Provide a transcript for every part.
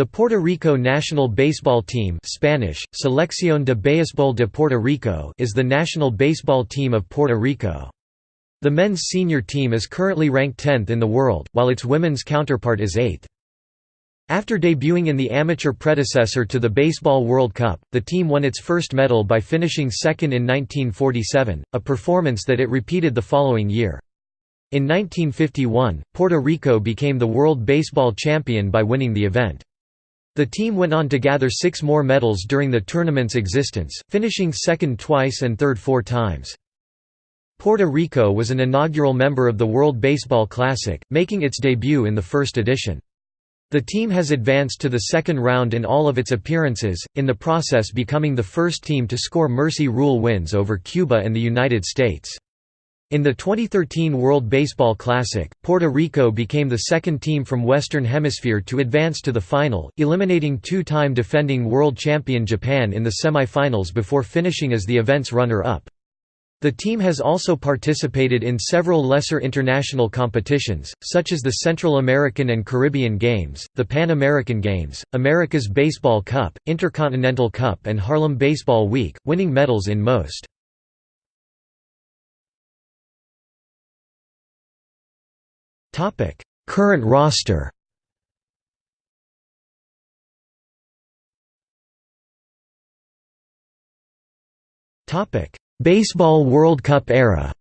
The Puerto Rico national baseball team Spanish, Selección de Béisbol de Puerto Rico is the national baseball team of Puerto Rico. The men's senior team is currently ranked 10th in the world, while its women's counterpart is 8th. After debuting in the amateur predecessor to the Baseball World Cup, the team won its first medal by finishing second in 1947, a performance that it repeated the following year. In 1951, Puerto Rico became the world baseball champion by winning the event. The team went on to gather six more medals during the tournament's existence, finishing second twice and third four times. Puerto Rico was an inaugural member of the World Baseball Classic, making its debut in the first edition. The team has advanced to the second round in all of its appearances, in the process becoming the first team to score mercy rule wins over Cuba and the United States. In the 2013 World Baseball Classic, Puerto Rico became the second team from Western Hemisphere to advance to the final, eliminating two-time defending world champion Japan in the semi-finals before finishing as the event's runner-up. The team has also participated in several lesser international competitions, such as the Central American and Caribbean Games, the Pan American Games, America's Baseball Cup, Intercontinental Cup and Haarlem Baseball Week, winning medals in most. Current roster. Baseball World Cup era.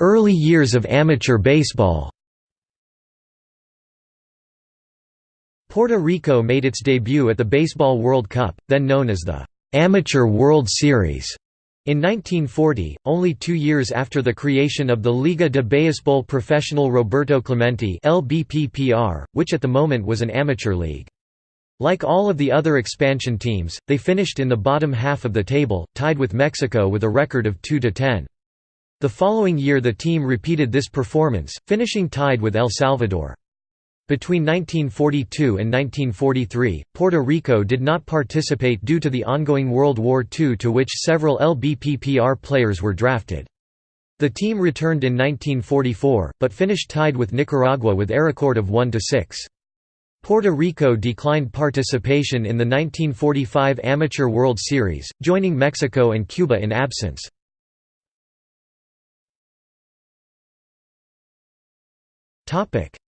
Early years of amateur baseball. Puerto Rico made its debut at the Baseball World Cup, then known as the Amateur World Series in 1940, only two years after the creation of the Liga de Béisbol Profesional Roberto Clemente LBPPR, which at the moment was an amateur league. Like all of the other expansion teams, they finished in the bottom half of the table, tied with Mexico with a record of 2–10. The following year the team repeated this performance, finishing tied with El Salvador. Between 1942 and 1943, Puerto Rico did not participate due to the ongoing World War II to which several LBPPR players were drafted. The team returned in 1944, but finished tied with Nicaragua with a record of 1–6. Puerto Rico declined participation in the 1945 Amateur World Series, joining Mexico and Cuba in absence.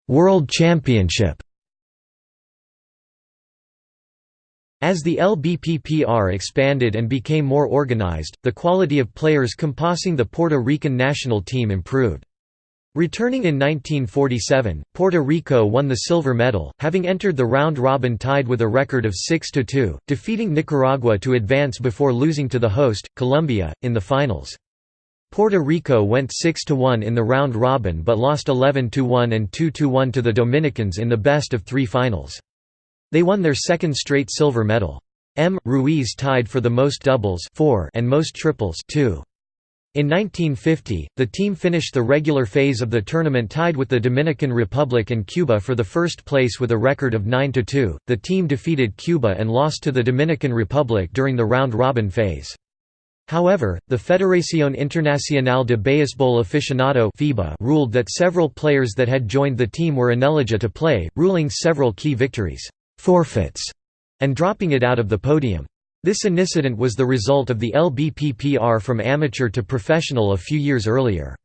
World Championship As the LBPPR expanded and became more organized, the quality of players composing the Puerto Rican national team improved. Returning in 1947, Puerto Rico won the silver medal, having entered the round-robin tied with a record of 6–2, defeating Nicaragua to advance before losing to the host, Colombia, in the finals. Puerto Rico went 6–1 in the round robin but lost 11–1 and 2–1 to the Dominicans in the best of three finals. They won their second straight silver medal. M. Ruiz tied for the most doubles 4 and most triples 2. In 1950, the team finished the regular phase of the tournament tied with the Dominican Republic and Cuba for the first place with a record of 9–2. The team defeated Cuba and lost to the Dominican Republic during the round-robin phase. However, the Federación Internacional de Béisbol Aficionado FIBA ruled that several players that had joined the team were ineligible to play, ruling several key victories forfeits and dropping it out of the podium. This incident was the result of the LBPPR from amateur to professional a few years earlier.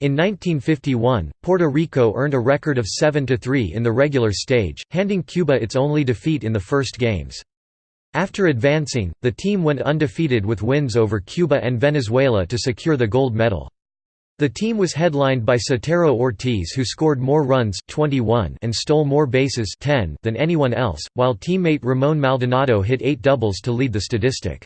In 1951, Puerto Rico earned a record of 7–3 in the regular stage, handing Cuba its only defeat in the first games. After advancing, the team went undefeated with wins over Cuba and Venezuela to secure the gold medal. The team was headlined by Sotero Ortiz who scored more runs 21 and stole more bases 10 than anyone else, while teammate Ramon Maldonado hit eight doubles to lead the statistic.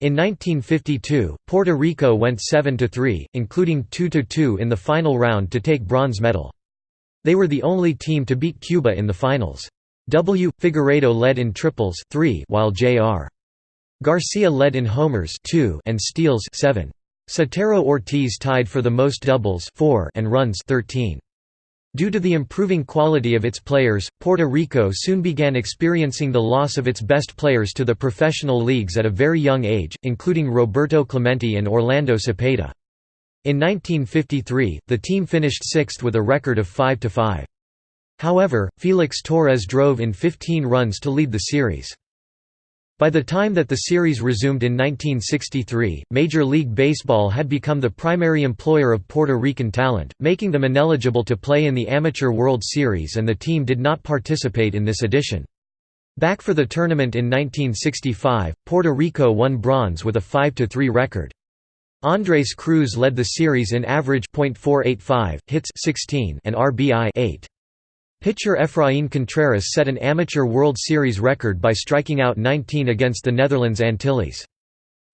In 1952, Puerto Rico went 7–3, including 2–2 in the final round to take bronze medal. They were the only team to beat Cuba in the finals. W. Figueiredo led in triples 3 while J.R. Garcia led in homers 2 and steals 7. Sotero Ortiz tied for the most doubles 4 and runs 13. Due to the improving quality of its players, Puerto Rico soon began experiencing the loss of its best players to the professional leagues at a very young age, including Roberto Clemente and Orlando Cepeda. In 1953, the team finished sixth with a record of 5–5. However, Felix Torres drove in 15 runs to lead the series. By the time that the series resumed in 1963, Major League Baseball had become the primary employer of Puerto Rican talent, making them ineligible to play in the Amateur World Series and the team did not participate in this edition. Back for the tournament in 1965, Puerto Rico won bronze with a 5–3 record. Andres Cruz led the series in average .485, hits 16 and RBI 8. Pitcher Efrain Contreras set an amateur World Series record by striking out 19 against the Netherlands Antilles.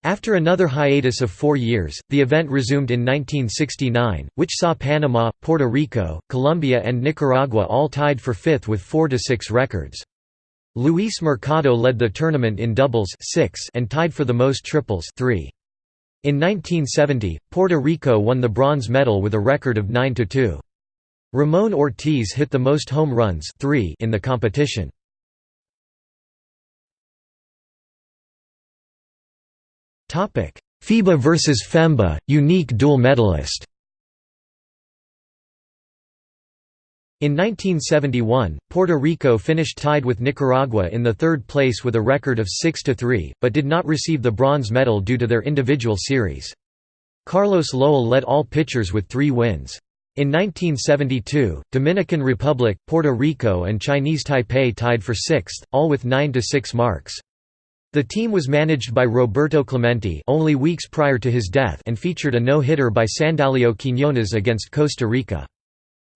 After another hiatus of four years, the event resumed in 1969, which saw Panama, Puerto Rico, Colombia and Nicaragua all tied for fifth with 4–6 records. Luis Mercado led the tournament in doubles 6 and tied for the most triples 3. In 1970, Puerto Rico won the bronze medal with a record of 9–2. Ramon Ortiz hit the most home runs three in the competition. FIBA vs FEMBA, unique dual medalist In 1971, Puerto Rico finished tied with Nicaragua in the third place with a record of 6–3, but did not receive the bronze medal due to their individual series. Carlos Lowell led all pitchers with three wins. In 1972, Dominican Republic, Puerto Rico and Chinese Taipei tied for sixth, all with 9–6 marks. The team was managed by Roberto Clemente only weeks prior to his death and featured a no-hitter by Sandalio Quiñones against Costa Rica.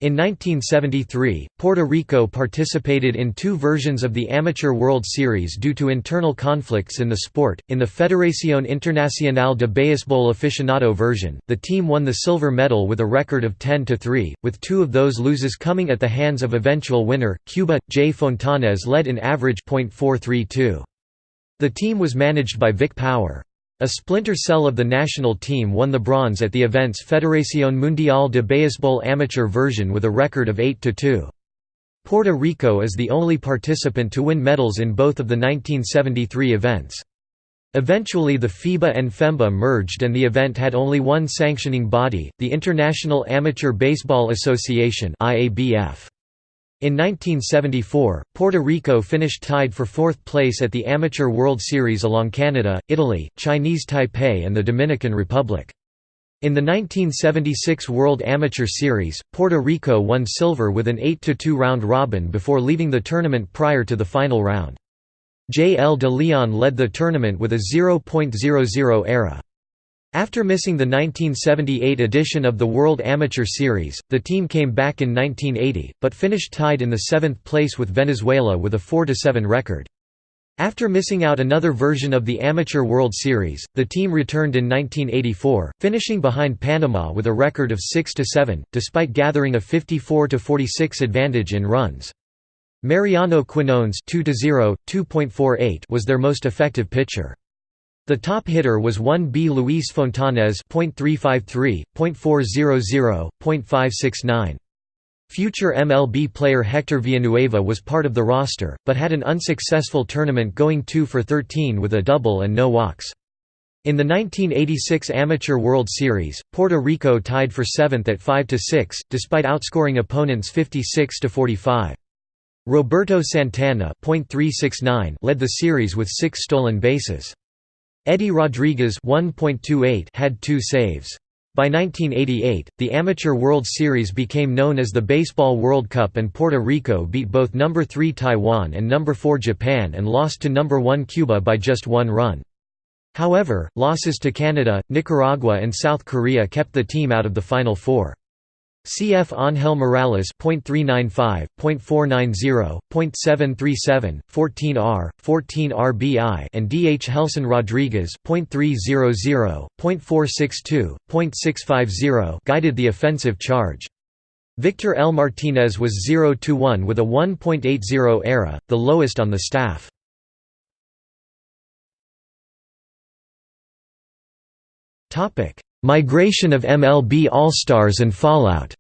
In 1973, Puerto Rico participated in two versions of the Amateur World Series due to internal conflicts in the sport. In the Federación Internacional de Béisbol Aficionado version, the team won the silver medal with a record of 10 to 3, with two of those loses coming at the hands of eventual winner, Cuba. J. Fontanes led in average .432. The team was managed by Vic Power. A splinter cell of the national team won the bronze at the event's Federación Mundial de Béisbol amateur version with a record of 8–2. Puerto Rico is the only participant to win medals in both of the 1973 events. Eventually the FIBA and FEMBA merged and the event had only one sanctioning body, the International Amateur Baseball Association IABF. In 1974, Puerto Rico finished tied for fourth place at the Amateur World Series along Canada, Italy, Chinese Taipei and the Dominican Republic. In the 1976 World Amateur Series, Puerto Rico won silver with an 8–2 round robin before leaving the tournament prior to the final round. J. L. de Leon led the tournament with a 0.00 ERA. After missing the 1978 edition of the World Amateur Series, the team came back in 1980, but finished tied in the seventh place with Venezuela with a 4–7 record. After missing out another version of the Amateur World Series, the team returned in 1984, finishing behind Panama with a record of 6–7, despite gathering a 54–46 advantage in runs. Mariano Quinones 2 was their most effective pitcher. The top hitter was 1B Luis Fontanes .353, .400, .569. Future MLB player Hector Villanueva was part of the roster, but had an unsuccessful tournament going 2 for 13 with a double and no walks. In the 1986 Amateur World Series, Puerto Rico tied for 7th at 5–6, despite outscoring opponents 56–45. Roberto Santana led the series with six stolen bases. Eddie Rodriguez had two saves. By 1988, the Amateur World Series became known as the Baseball World Cup and Puerto Rico beat both number 3 Taiwan and number 4 Japan and lost to number 1 Cuba by just one run. However, losses to Canada, Nicaragua and South Korea kept the team out of the Final Four. Cf Ángel Morales .395, .490, .737, 14R, 14RBI and DH Helson Rodriguez .300, .462, .650 guided the offensive charge. Victor L. Martinez was 0–1 with a 1.80 ERA, the lowest on the staff. Migration of MLB All-Stars and fallout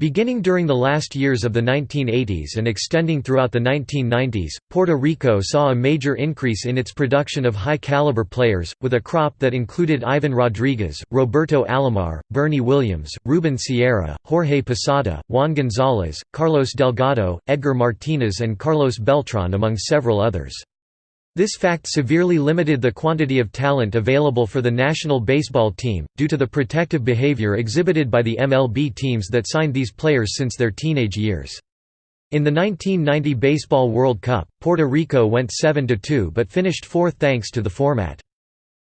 Beginning during the last years of the 1980s and extending throughout the 1990s, Puerto Rico saw a major increase in its production of high-caliber players, with a crop that included Ivan Rodriguez, Roberto Alomar, Bernie Williams, Ruben Sierra, Jorge Posada, Juan Gonzalez, Carlos Delgado, Edgar Martinez and Carlos Beltran among several others. This fact severely limited the quantity of talent available for the national baseball team, due to the protective behavior exhibited by the MLB teams that signed these players since their teenage years. In the 1990 Baseball World Cup, Puerto Rico went 7–2 but finished fourth thanks to the format.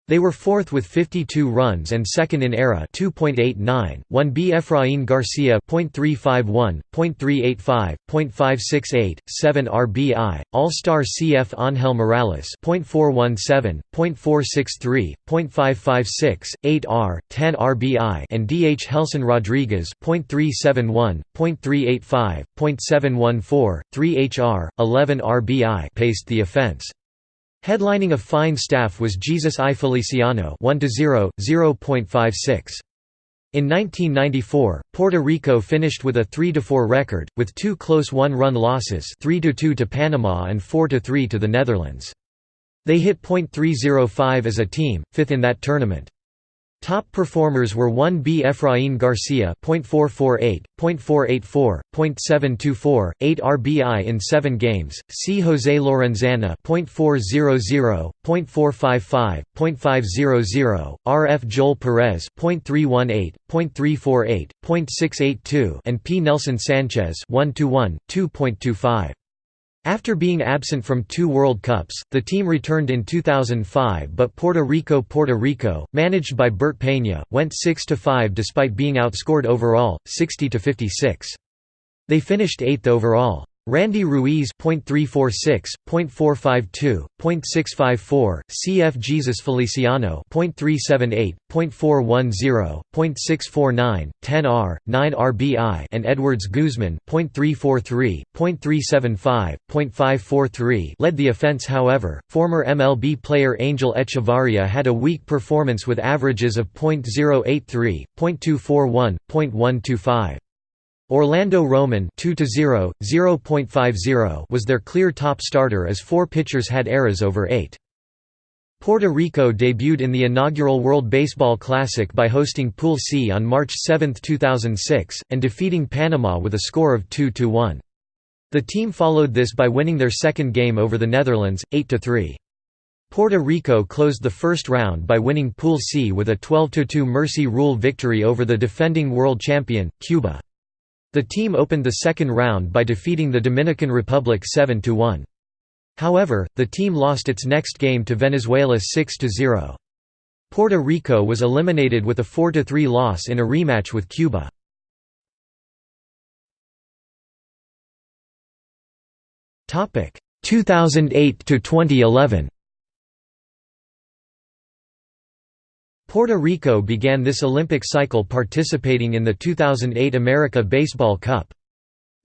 They were fourth with 52 runs and second in ERA 2.89, 1B Efraín Garcia .351, .385, .568, 7 RBI, All-Star CF Ángel Morales .417, .463, .556, 8 R, 10 RBI and DH Helson Rodriguez .371, .385, .714, 3 HR, 11 RBI paced the offense. Headlining a fine staff was Jesus I Feliciano 1 0, 0.56. In 1994, Puerto Rico finished with a 3–4 record, with two close one-run losses 3–2 to Panama and 4–3 to the Netherlands. They hit .305 as a team, fifth in that tournament. Top performers were 1B Efraín Garcia .448, .484, .724, 8 RBI in 7 games, C. José Lorenzana .400, .455, .500, RF Joel Perez .318, .348, .682 and P. Nelson Sanchez 1 1, 2.25. After being absent from two World Cups, the team returned in 2005 but Puerto Rico Puerto Rico, managed by Bert Peña, went 6–5 despite being outscored overall, 60–56. They finished 8th overall. Randy Ruiz .346, .452, .654, CF Jesus Feliciano .378, .410, .649, 10 R, 9 RBI and Edwards Guzman .343, .375, .543 led the offense however, former MLB player Angel Echevarria had a weak performance with averages of .083, .241, .125. Orlando Roman 2 0, 0.50 was their clear top starter as four pitchers had eras over 8. Puerto Rico debuted in the inaugural World Baseball Classic by hosting Pool C on March 7, 2006, and defeating Panama with a score of 2–1. The team followed this by winning their second game over the Netherlands, 8–3. Puerto Rico closed the first round by winning Pool C with a 12–2 Mercy Rule victory over the defending world champion, Cuba. The team opened the second round by defeating the Dominican Republic 7–1. However, the team lost its next game to Venezuela 6–0. Puerto Rico was eliminated with a 4–3 loss in a rematch with Cuba. Topic 2008 to 2011. Puerto Rico began this Olympic cycle participating in the 2008 America Baseball Cup.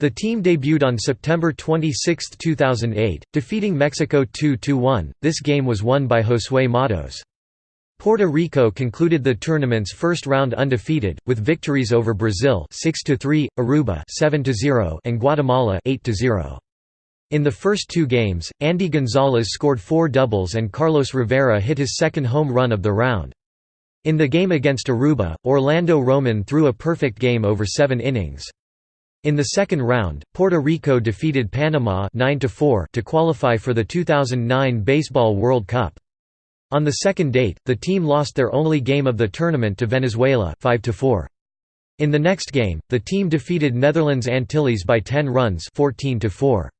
The team debuted on September 26, 2008, defeating Mexico 2–1. This game was won by Josué Matos. Puerto Rico concluded the tournament's first round undefeated, with victories over Brazil 6–3, Aruba 7–0, and Guatemala 8–0. In the first two games, Andy Gonzalez scored four doubles and Carlos Rivera hit his second home run of the round. In the game against Aruba, Orlando Roman threw a perfect game over seven innings. In the second round, Puerto Rico defeated Panama 9 to qualify for the 2009 Baseball World Cup. On the second date, the team lost their only game of the tournament to Venezuela 5 -4. In the next game, the team defeated Netherlands Antilles by 10 runs 14 -4.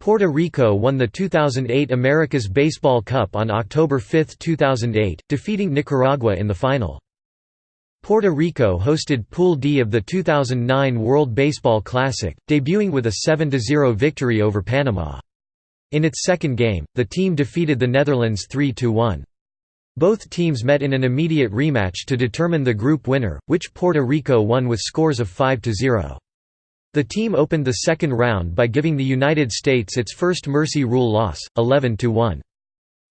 Puerto Rico won the 2008 America's Baseball Cup on October 5, 2008, defeating Nicaragua in the final. Puerto Rico hosted Pool D of the 2009 World Baseball Classic, debuting with a 7–0 victory over Panama. In its second game, the team defeated the Netherlands 3–1. Both teams met in an immediate rematch to determine the group winner, which Puerto Rico won with scores of 5–0. The team opened the second round by giving the United States its first Mercy Rule loss, 11–1.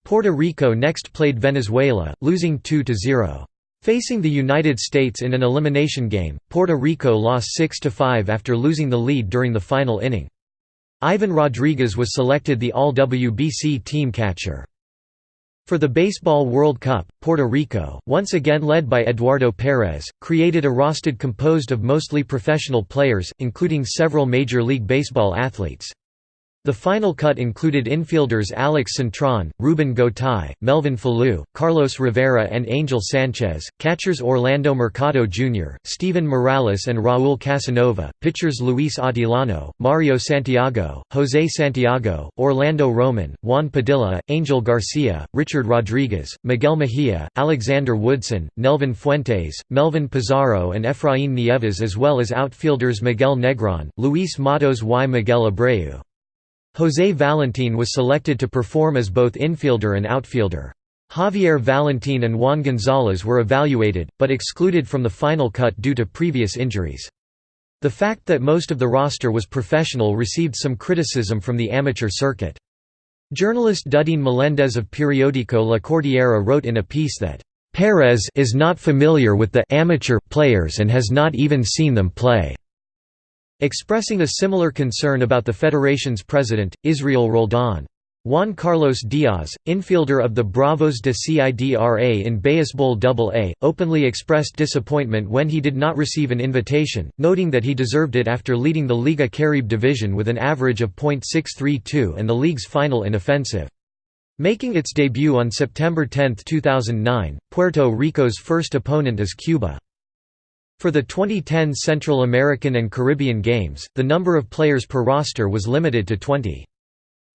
Puerto Rico next played Venezuela, losing 2–0. Facing the United States in an elimination game, Puerto Rico lost 6–5 after losing the lead during the final inning. Ivan Rodriguez was selected the All-WBC team catcher. For the Baseball World Cup, Puerto Rico, once again led by Eduardo Perez, created a roster composed of mostly professional players, including several Major League Baseball athletes. The final cut included infielders Alex Cintron, Ruben Gotay, Melvin Falou, Carlos Rivera and Angel Sanchez, catchers Orlando Mercado Jr., Steven Morales and Raúl Casanova, pitchers Luis Atilano, Mario Santiago, José Santiago, Orlando Roman, Juan Padilla, Angel Garcia, Richard Rodriguez, Miguel Mejia, Alexander Woodson, Nelvin Fuentes, Melvin Pizarro and Efraín Nieves as well as outfielders Miguel Negron, Luis Matos y Miguel Abreu. José Valentín was selected to perform as both infielder and outfielder. Javier Valentín and Juan González were evaluated, but excluded from the final cut due to previous injuries. The fact that most of the roster was professional received some criticism from the amateur circuit. Journalist Dudín Meléndez of periódico La Cordillera wrote in a piece that, "...Perez is not familiar with the amateur players and has not even seen them play." Expressing a similar concern about the federation's president, Israel Roldan. Juan Carlos Diaz, infielder of the Bravos de Cidra in Baseball AA, openly expressed disappointment when he did not receive an invitation, noting that he deserved it after leading the Liga Caribe division with an average of .632 and the league's final in offensive. Making its debut on September 10, 2009, Puerto Rico's first opponent is Cuba. For the 2010 Central American and Caribbean Games, the number of players per roster was limited to 20.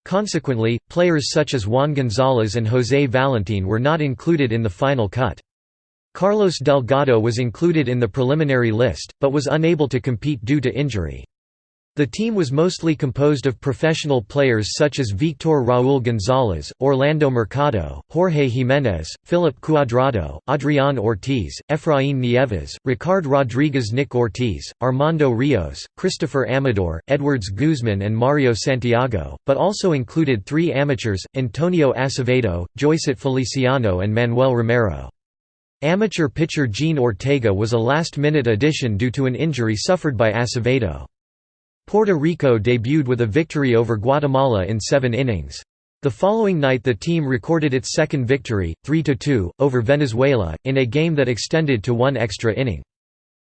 Consequently, players such as Juan González and José Valentín were not included in the final cut. Carlos Delgado was included in the preliminary list, but was unable to compete due to injury. The team was mostly composed of professional players such as Victor Raúl González, Orlando Mercado, Jorge Jiménez, Philip Cuadrado, Adrián Ortiz, Efraín Nieves, Ricard Rodríguez Nick Ortiz, Armando Rios, Christopher Amador, Edwards Guzman and Mario Santiago, but also included three amateurs, Antonio Acevedo, Joycit Feliciano and Manuel Romero. Amateur pitcher Gene Ortega was a last-minute addition due to an injury suffered by Acevedo. Puerto Rico debuted with a victory over Guatemala in seven innings. The following night the team recorded its second victory, 3–2, over Venezuela, in a game that extended to one extra inning.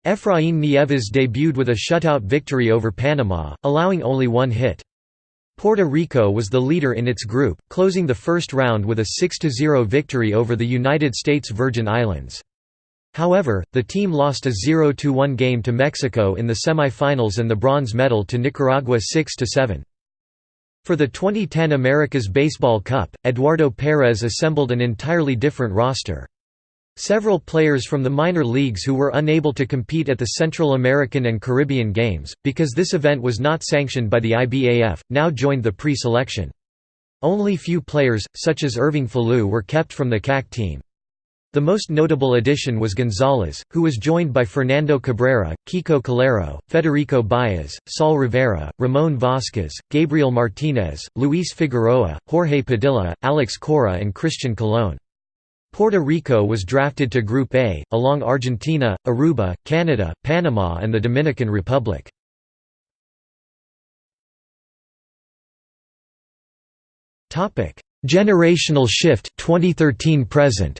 Efraín Nieves debuted with a shutout victory over Panama, allowing only one hit. Puerto Rico was the leader in its group, closing the first round with a 6–0 victory over the United States Virgin Islands. However, the team lost a 0–1 game to Mexico in the semi-finals and the bronze medal to Nicaragua 6–7. For the 2010 America's Baseball Cup, Eduardo Perez assembled an entirely different roster. Several players from the minor leagues who were unable to compete at the Central American and Caribbean Games, because this event was not sanctioned by the IBAF, now joined the pre-selection. Only few players, such as Irving Falu were kept from the CAC team. The most notable addition was Gonzalez, who was joined by Fernando Cabrera, Kiko Calero, Federico Baez, Saul Rivera, Ramon Vasquez, Gabriel Martinez, Luis Figueroa, Jorge Padilla, Alex Cora and Christian Colon. Puerto Rico was drafted to Group A, along Argentina, Aruba, Canada, Panama and the Dominican Republic. Generational shift 2013 present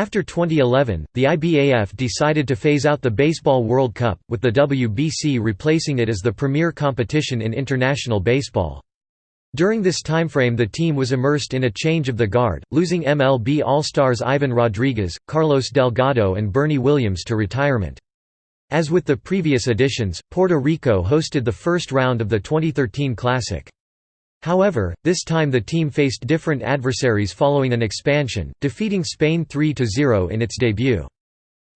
After 2011, the IBAF decided to phase out the Baseball World Cup, with the WBC replacing it as the premier competition in international baseball. During this timeframe the team was immersed in a change of the guard, losing MLB All-Stars Ivan Rodriguez, Carlos Delgado and Bernie Williams to retirement. As with the previous editions, Puerto Rico hosted the first round of the 2013 Classic. However, this time the team faced different adversaries following an expansion, defeating Spain 3–0 in its debut.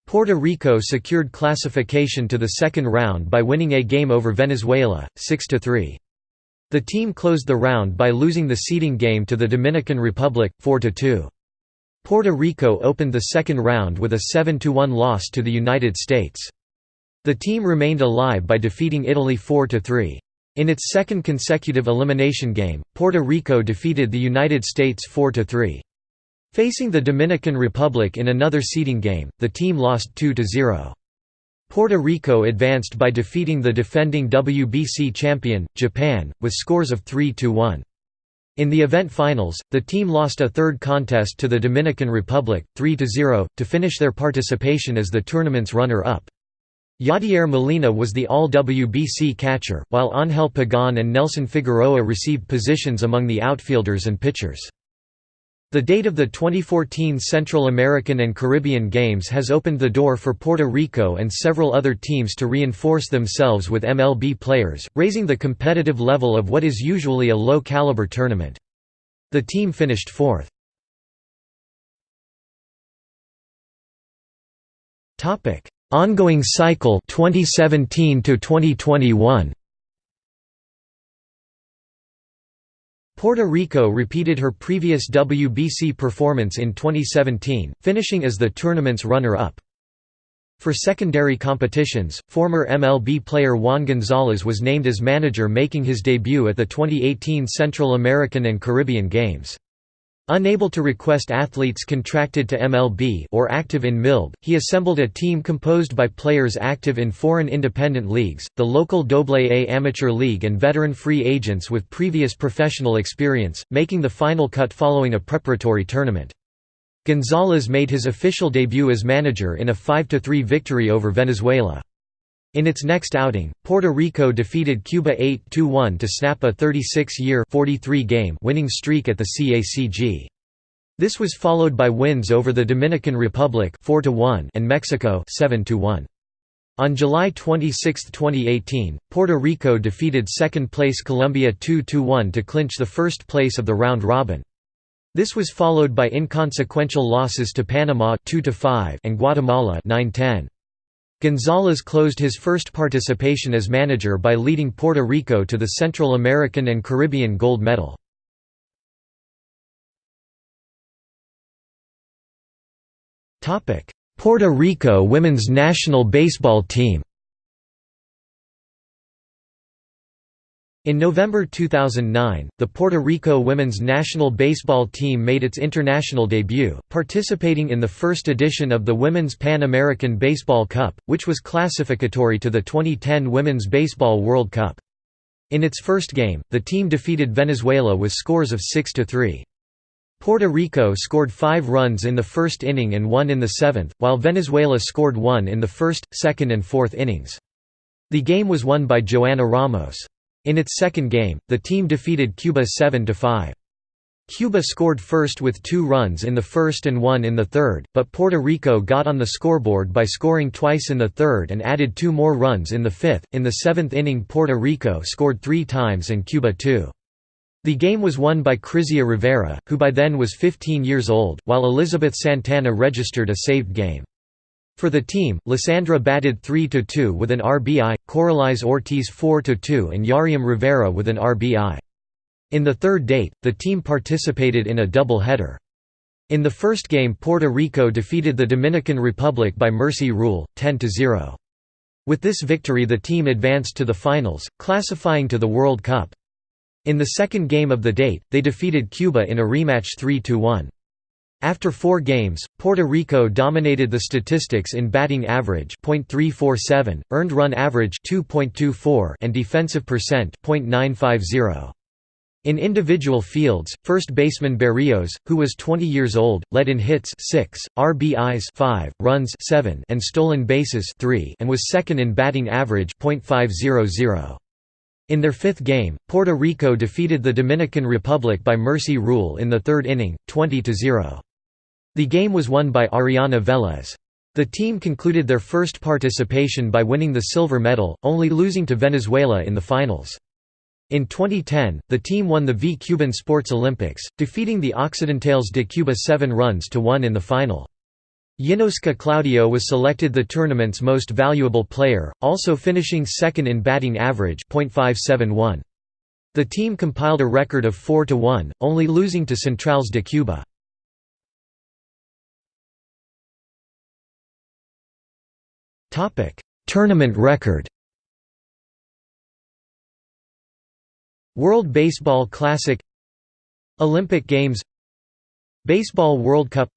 Puerto Rico secured classification to the second round by winning a game over Venezuela, 6–3. The team closed the round by losing the seeding game to the Dominican Republic, 4–2. Puerto Rico opened the second round with a 7–1 loss to the United States. The team remained alive by defeating Italy 4–3. In its second consecutive elimination game, Puerto Rico defeated the United States 4–3. Facing the Dominican Republic in another seeding game, the team lost 2–0. Puerto Rico advanced by defeating the defending WBC champion, Japan, with scores of 3–1. In the event finals, the team lost a third contest to the Dominican Republic, 3–0, to finish their participation as the tournament's runner-up. Yadier Molina was the All-WBC catcher, while Ángel Pagán and Nelson Figueroa received positions among the outfielders and pitchers. The date of the 2014 Central American and Caribbean Games has opened the door for Puerto Rico and several other teams to reinforce themselves with MLB players, raising the competitive level of what is usually a low-caliber tournament. The team finished fourth. Ongoing cycle 2017 to 2021 Puerto Rico repeated her previous WBC performance in 2017, finishing as the tournament's runner-up. For secondary competitions, former MLB player Juan Gonzalez was named as manager making his debut at the 2018 Central American and Caribbean Games. Unable to request athletes contracted to MLB or active in MILB, he assembled a team composed by players active in foreign independent leagues, the local AA Amateur League and veteran free agents with previous professional experience, making the final cut following a preparatory tournament. Gonzalez made his official debut as manager in a 5–3 victory over Venezuela. In its next outing, Puerto Rico defeated Cuba 8–1 to snap a 36-year game winning streak at the CACG. This was followed by wins over the Dominican Republic 4 and Mexico 7 -1. On July 26, 2018, Puerto Rico defeated second-place Colombia 2–1 to clinch the first place of the round robin. This was followed by inconsequential losses to Panama 2 and Guatemala 9–10. Gonzalez closed his first participation as manager by leading Puerto Rico to the Central American and Caribbean gold medal. Puerto Rico women's national baseball team In November 2009, the Puerto Rico women's national baseball team made its international debut, participating in the first edition of the Women's Pan American Baseball Cup, which was classificatory to the 2010 Women's Baseball World Cup. In its first game, the team defeated Venezuela with scores of 6–3. Puerto Rico scored five runs in the first inning and one in the seventh, while Venezuela scored one in the first, second and fourth innings. The game was won by Joanna Ramos. In its second game, the team defeated Cuba 7–5. Cuba scored first with two runs in the first and one in the third, but Puerto Rico got on the scoreboard by scoring twice in the third and added two more runs in the fifth. In the seventh inning, Puerto Rico scored three times and Cuba two. The game was won by Crizia Rivera, who by then was 15 years old, while Elizabeth Santana registered a saved game. For the team, Lysandra batted 3–2 with an RBI, Coralize Ortiz 4–2 and Yariam Rivera with an RBI. In the third date, the team participated in a double-header. In the first game Puerto Rico defeated the Dominican Republic by mercy rule, 10–0. With this victory the team advanced to the finals, classifying to the World Cup. In the second game of the date, they defeated Cuba in a rematch 3–1. After four games, Puerto Rico dominated the statistics in batting average .347, earned run average 2.24 and defensive percent .950. In individual fields, first baseman Berrios, who was 20 years old, led in hits 6, RBIs 5, runs 7 and stolen bases 3 and was second in batting average .500. In their fifth game, Puerto Rico defeated the Dominican Republic by mercy rule in the third inning, 20–0. The game was won by Ariana Velez. The team concluded their first participation by winning the silver medal, only losing to Venezuela in the finals. In 2010, the team won the V Cuban Sports Olympics, defeating the Occidentales de Cuba 7 runs to 1 in the final. Yinoska Claudio was selected the tournament's most valuable player, also finishing second in batting average .571. The team compiled a record of 4–1, only losing to Centrales de Cuba. Tournament record World Baseball Classic Olympic Games Baseball World Cup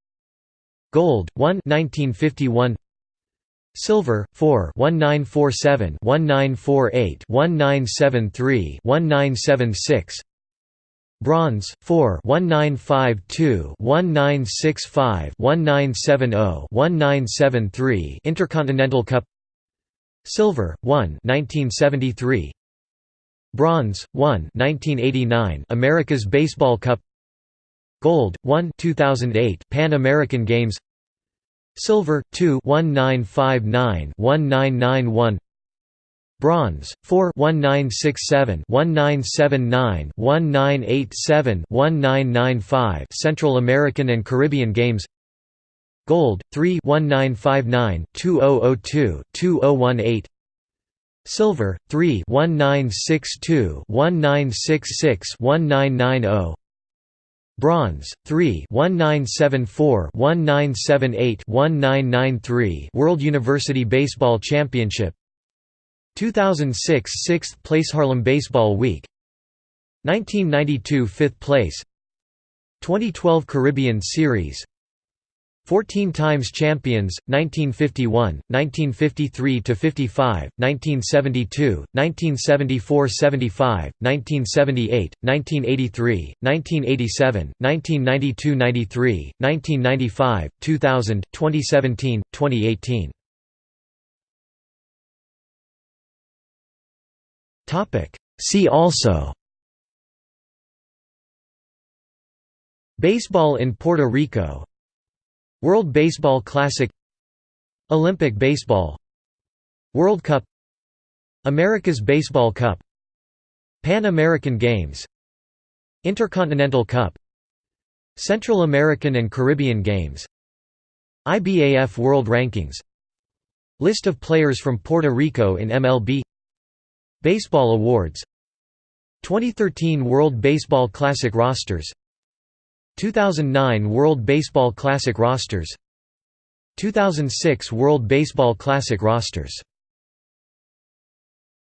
Gold 1 1951 Silver 4 1947 1948 1973 1976 Bronze 4 1952 1965 1970 1973 Intercontinental Cup. Silver 1 1973 Bronze 1 1989 America's Baseball Cup. Gold 1 2008 Pan American Games. Silver 2 1959 1991 Bronze 4 1967 1979 1987 1995 Central American and Caribbean Games Gold 3 1959 2002 2018 Silver 3 1962 1966 1990 Bronze 3 1974 1978 1993 World University Baseball Championship 2006 6th place Haarlem Baseball Week. 1992 5th place. 2012 Caribbean Series. 14 times champions 1951 1953 to 55 1972 1974 75 1978 1983 1987 1992 93 1995 2000 2017 2018 See also. Baseball in Puerto Rico. World Baseball Classic. Olympic Baseball. World Cup. America's Baseball Cup. Pan American Games. Intercontinental Cup. Central American and Caribbean Games. IBAF World Rankings. List of players from Puerto Rico in MLB Baseball Awards. 2013 World Baseball Classic rosters. 2009 World Baseball Classic rosters. 2006 World Baseball Classic rosters